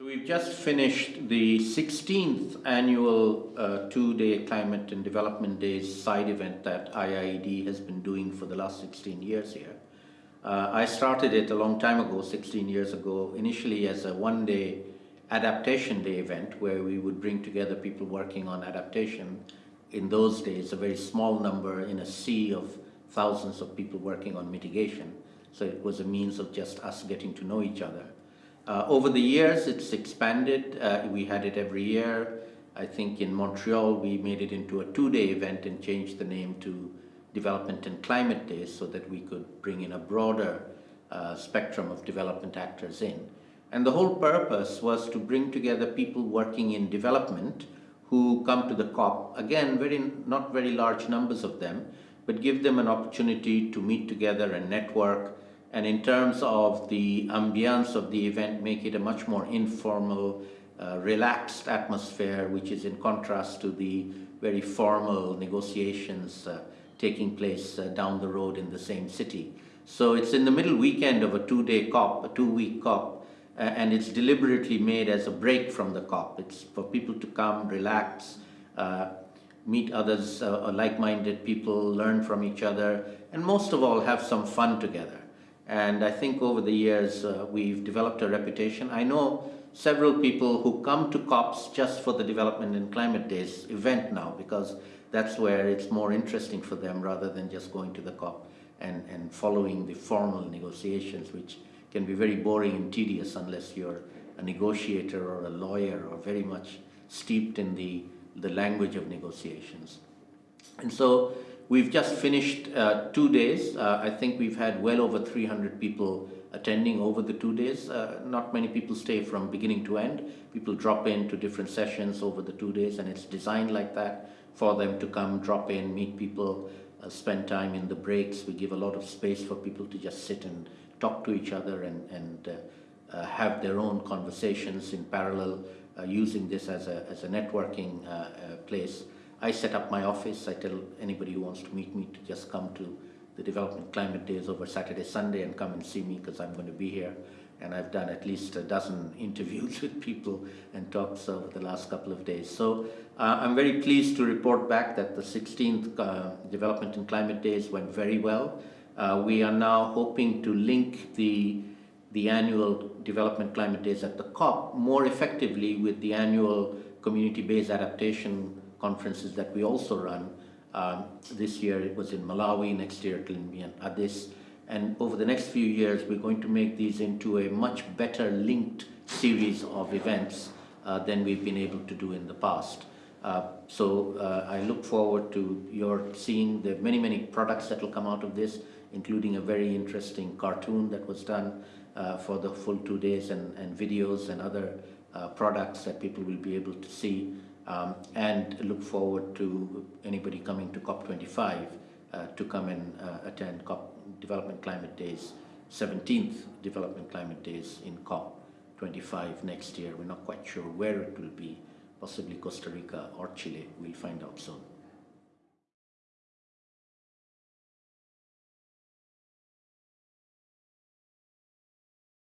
So we've just finished the 16th annual uh, two-day Climate and Development Days side event that IIED has been doing for the last 16 years here. Uh, I started it a long time ago, 16 years ago, initially as a one-day adaptation day event where we would bring together people working on adaptation. In those days, a very small number in a sea of thousands of people working on mitigation. So it was a means of just us getting to know each other. Uh, over the years, it's expanded. Uh, we had it every year. I think in Montreal, we made it into a two-day event and changed the name to Development and Climate Days so that we could bring in a broader uh, spectrum of development actors in. And the whole purpose was to bring together people working in development who come to the COP, again, very not very large numbers of them, but give them an opportunity to meet together and network, and in terms of the ambience of the event, make it a much more informal, uh, relaxed atmosphere, which is in contrast to the very formal negotiations uh, taking place uh, down the road in the same city. So it's in the middle weekend of a two-day COP, a two-week COP, and it's deliberately made as a break from the COP. It's for people to come, relax, uh, meet others, uh, like-minded people, learn from each other, and most of all, have some fun together. And I think over the years, uh, we've developed a reputation. I know several people who come to COPs just for the Development and Climate Days event now, because that's where it's more interesting for them rather than just going to the COP and, and following the formal negotiations, which can be very boring and tedious unless you're a negotiator or a lawyer or very much steeped in the, the language of negotiations. And so We've just finished uh, two days. Uh, I think we've had well over 300 people attending over the two days. Uh, not many people stay from beginning to end. People drop in to different sessions over the two days and it's designed like that for them to come, drop in, meet people, uh, spend time in the breaks. We give a lot of space for people to just sit and talk to each other and, and uh, uh, have their own conversations in parallel using this as a, as a networking place. I set up my office. I tell anybody who wants to meet me to just come to the Development Climate Days over Saturday, Sunday and come and see me because I'm going to be here. And I've done at least a dozen interviews with people and talks over the last couple of days. So uh, I'm very pleased to report back that the 16th uh, Development and Climate Days went very well. Uh, we are now hoping to link the the annual Development Climate Days at the COP more effectively with the annual community-based adaptation conferences that we also run. Um, this year it was in Malawi, next year it will be in Addis. And over the next few years, we're going to make these into a much better linked series of events uh, than we've been able to do in the past. Uh, so uh, I look forward to your seeing the many, many products that will come out of this, including a very interesting cartoon that was done uh, for the full two days and, and videos and other uh, products that people will be able to see um, and look forward to anybody coming to COP25 uh, to come and uh, attend COP Development Climate Days, 17th Development Climate Days in COP25 next year. We're not quite sure where it will be, possibly Costa Rica or Chile. We'll find out soon.